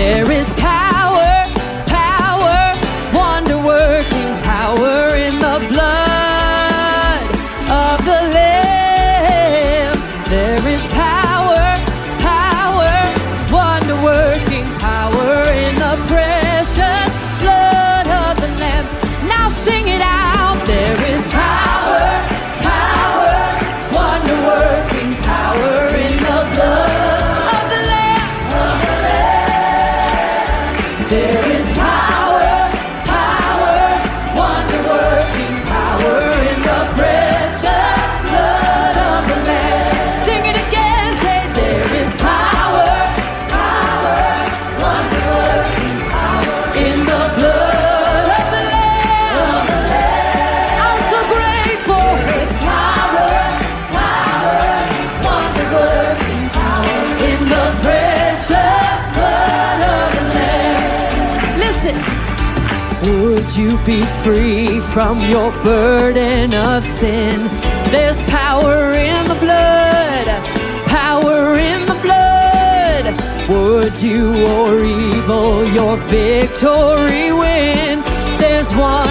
There is it. Would you be free from your burden of sin? There's power in the blood, power in the blood. Would you or evil your victory win? There's one.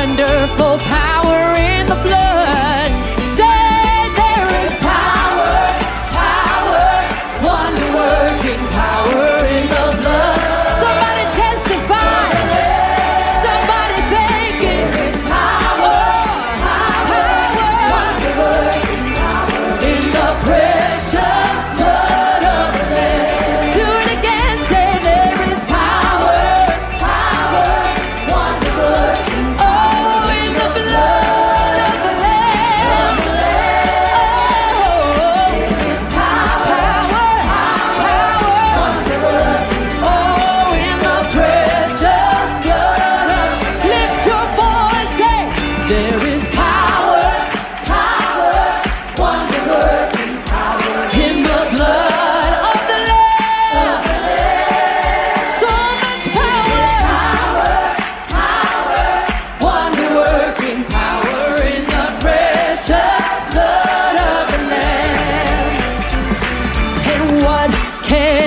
what can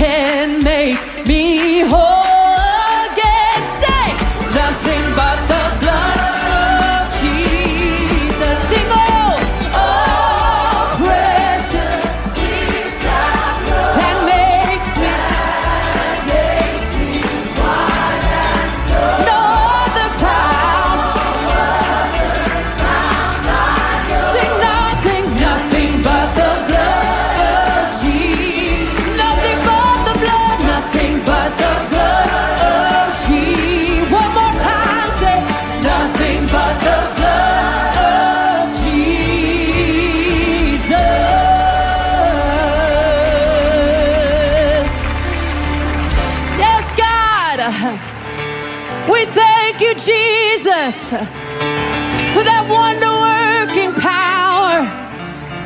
can make for that wonder working power,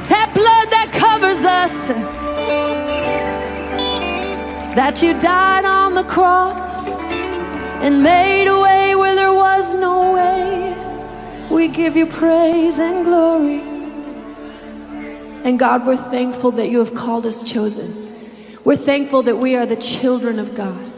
that blood that covers us, that you died on the cross and made a way where there was no way. We give you praise and glory. And God, we're thankful that you have called us chosen. We're thankful that we are the children of God.